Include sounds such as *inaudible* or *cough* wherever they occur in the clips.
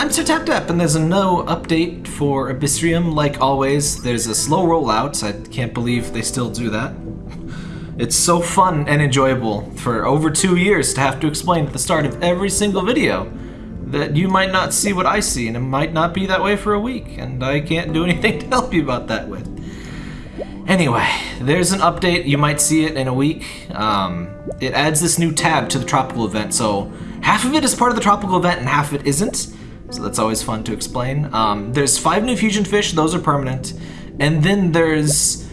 I'm Sir Tap Tap, and there's a no update for Abyssrium. Like always, there's a slow rollout. I can't believe they still do that. It's so fun and enjoyable for over two years to have to explain at the start of every single video that you might not see what I see, and it might not be that way for a week, and I can't do *laughs* anything to help you about that with. Anyway, there's an update. You might see it in a week. Um, it adds this new tab to the tropical event, so half of it is part of the tropical event and half of it isn't. So that's always fun to explain. Um, there's five new fusion fish, those are permanent. And then there's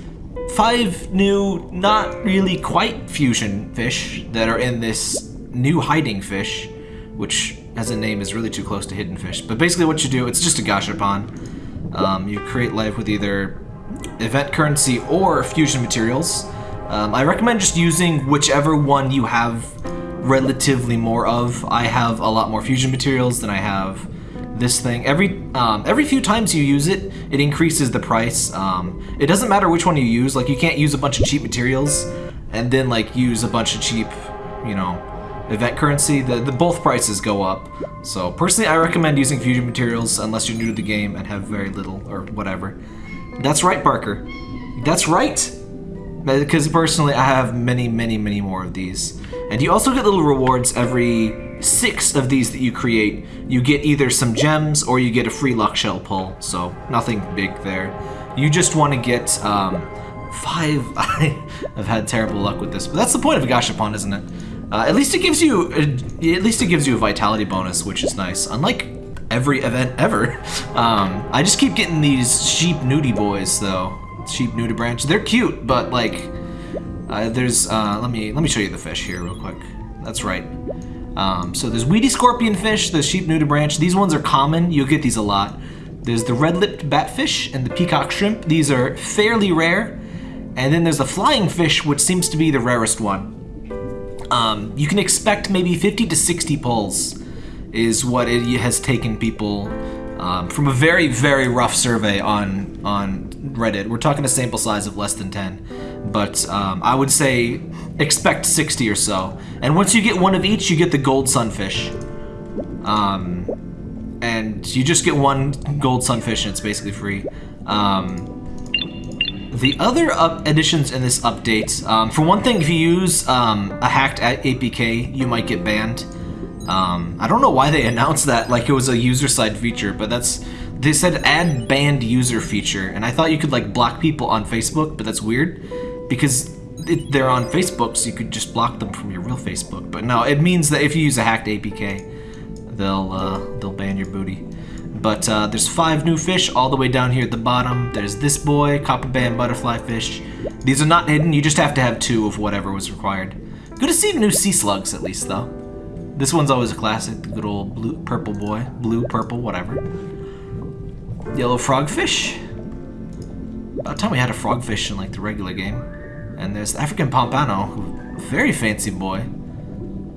five new, not really quite fusion fish that are in this new hiding fish, which as a name is really too close to hidden fish. But basically what you do, it's just a gashapon. Um, you create life with either event currency or fusion materials. Um, I recommend just using whichever one you have relatively more of. I have a lot more fusion materials than I have this thing. Every um, every few times you use it, it increases the price. Um, it doesn't matter which one you use. Like you can't use a bunch of cheap materials and then like use a bunch of cheap, you know, event currency. The, the both prices go up. So personally, I recommend using fusion materials unless you're new to the game and have very little or whatever. That's right, Barker. That's right. Because personally, I have many, many, many more of these. And you also get little rewards every six of these that you create. You get either some gems or you get a free luck shell pull. So nothing big there. You just want to get um, five. *laughs* I've had terrible luck with this, but that's the point of a Gashapon, isn't it? Uh, at least it gives you, uh, at least it gives you a vitality bonus, which is nice. Unlike every event ever, *laughs* um, I just keep getting these sheep nudie boys though. Sheep nudibranch. They're cute, but like, uh, there's. Uh, let me let me show you the fish here real quick. That's right. Um, so there's weedy scorpion fish, the sheep nudibranch. These ones are common. You'll get these a lot. There's the red-lipped batfish and the peacock shrimp. These are fairly rare. And then there's the flying fish, which seems to be the rarest one. Um, you can expect maybe 50 to 60 pulls is what it has taken people um, from a very, very rough survey on, on Reddit. We're talking a sample size of less than 10, but um, I would say expect 60 or so. And once you get one of each, you get the gold sunfish. Um, and you just get one gold sunfish and it's basically free. Um, the other additions in this update, um, for one thing, if you use um, a hacked APK, you might get banned. Um, I don't know why they *laughs* announced that like it was a user side feature, but that's they said add banned user feature, and I thought you could like block people on Facebook, but that's weird because it, they're on Facebook, so you could just block them from your real Facebook. But no, it means that if you use a hacked APK, they'll uh, they'll ban your booty. But uh, there's five new fish all the way down here at the bottom. There's this boy, copper band butterfly fish. These are not hidden, you just have to have two of whatever was required. Good to see new sea slugs at least though. This one's always a classic, the good old blue, purple boy. Blue, purple, whatever. Yellow frogfish. About time we had a frogfish in like the regular game. And there's African pompano, very fancy boy.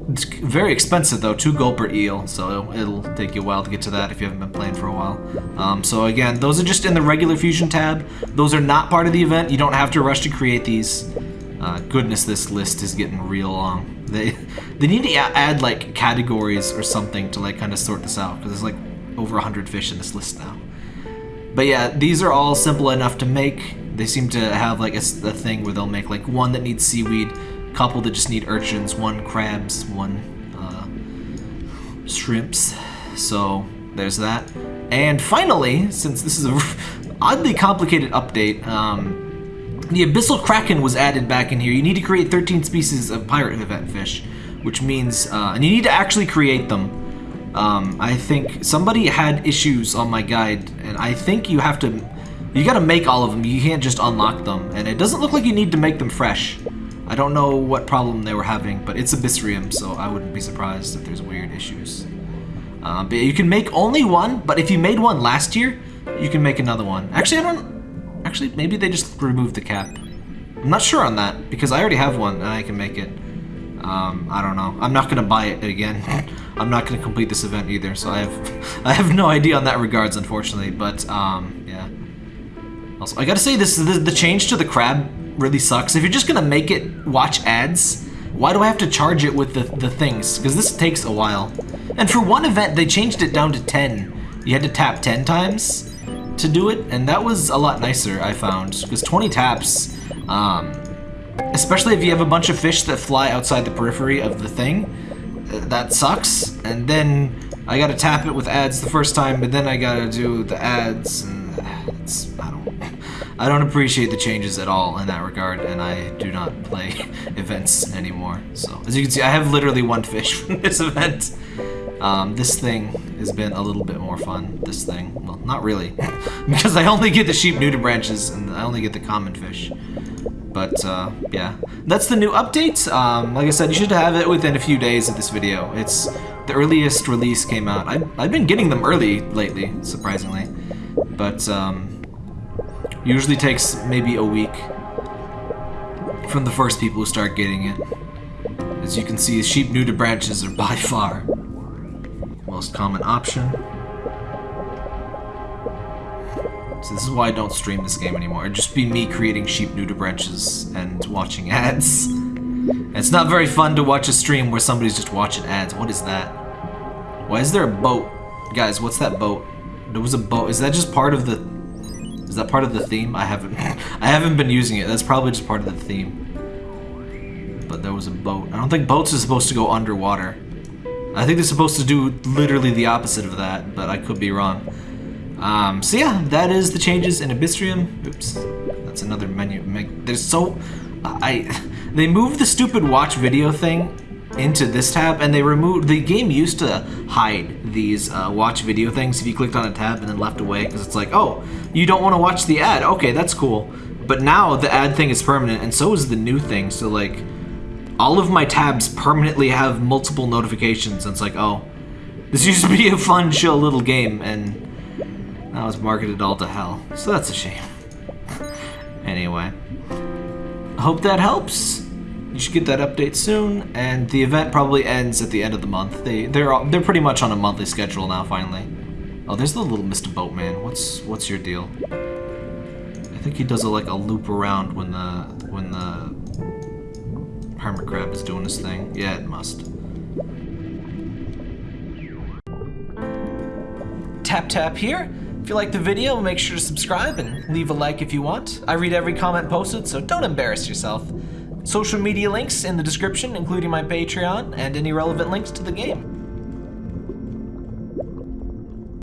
It's very expensive though, two gold per eel, so it'll take you a while to get to that if you haven't been playing for a while. Um, so again, those are just in the regular fusion tab. Those are not part of the event. You don't have to rush to create these. Uh, goodness, this list is getting real long. They *laughs* they need to add like categories or something to like kind of sort this out because there's like over 100 fish in this list now. But yeah, these are all simple enough to make. They seem to have like a, a thing where they'll make like one that needs seaweed, couple that just need urchins, one crabs, one uh, shrimps. So there's that. And finally, since this is a *laughs* oddly complicated update, um, the Abyssal Kraken was added back in here. You need to create 13 species of pirate event fish, which means, uh, and you need to actually create them. Um, I think somebody had issues on my guide, and I think you have to, you gotta make all of them. You can't just unlock them, and it doesn't look like you need to make them fresh. I don't know what problem they were having, but it's Abyssrium, so I wouldn't be surprised if there's weird issues. Um, but you can make only one, but if you made one last year, you can make another one. Actually, I don't, Actually, maybe they just removed the cap. I'm not sure on that, because I already have one and I can make it. Um, I don't know. I'm not to buy it again. *laughs* I'm not to complete this event either, so I have *laughs* I have no idea on that regards, unfortunately. But, um. Also, I gotta say, this the, the change to the crab really sucks. If you're just to make it watch ads, why do I have to charge it with the, the things? Because this takes a while. And for one event, they changed it down to 10 you had to tap 10 times to do it, and that was a lot nicer, I found. Because 20 taps, um, especially if you have a bunch of fish that fly outside the periphery of the thing, uh, that sucks. And then I gotta tap it with ads the first time, but then I gotta do the ads, I don't, I don't appreciate the changes at all in that regard, and I do not play *laughs* events anymore. So, as you can see, I have literally one fish *laughs* from this event. Um, this thing has been a little bit more fun. This thing, well, not really, *laughs* because I only get the sheep nudibranches, and I only get the common fish. But uh, yeah, that's the new update. Um, like I said, you should have it within a few days of this video. It's the earliest release came out. I, I've been getting them early lately, surprisingly, but um, usually takes maybe a week from the first people who start getting it. As you can see, sheep nudibranches are *laughs* by far most common option. So this is why I don't stream this game anymore. It'd just be me creating sheep nudibranches and watching *laughs* ads. And it's not very fun to watch a stream where somebody's just watching ads. What is that? Why is there a boat? Guys, what's that boat? There was a boat. Is that just part of the... Is that part of the theme? I haven't... *laughs* I haven't been using it. That's probably just part of the theme. But there was a boat. I don't think boats are supposed to go underwater. I think they're supposed to do literally the opposite of that, but I could be wrong. Um, so yeah, that is the changes in Abyssrium. Oops, that's another menu. There's so... I... *laughs* They moved the stupid watch video thing into this tab, and they removed... The game used to hide these uh, watch video things if you clicked on a tab and then left away, because it's like, oh, you don't want to watch the ad. Okay, that's cool. But now the ad thing is permanent, and so is the new thing, so like all of my tabs permanently have multiple notifications. And it's like, oh, this *laughs* used to be a fun, chill little game, and now it's marketed all to hell. So that's a shame. *laughs* anyway, hope that helps. You should get that update soon, and the event probably ends at the end of the month. They they're they're pretty much on a monthly schedule now. Finally. Oh, there's the little Mr. Boatman. What's what's your deal? I think he does a, like a loop around when the when the Hermit crab is doing his thing. Yeah, it must. Tap tap here. If you like the video, make sure to subscribe and leave a like if you want. I read every comment posted, so don't embarrass yourself. Social media links in the description, including my Patreon and any relevant links to the game.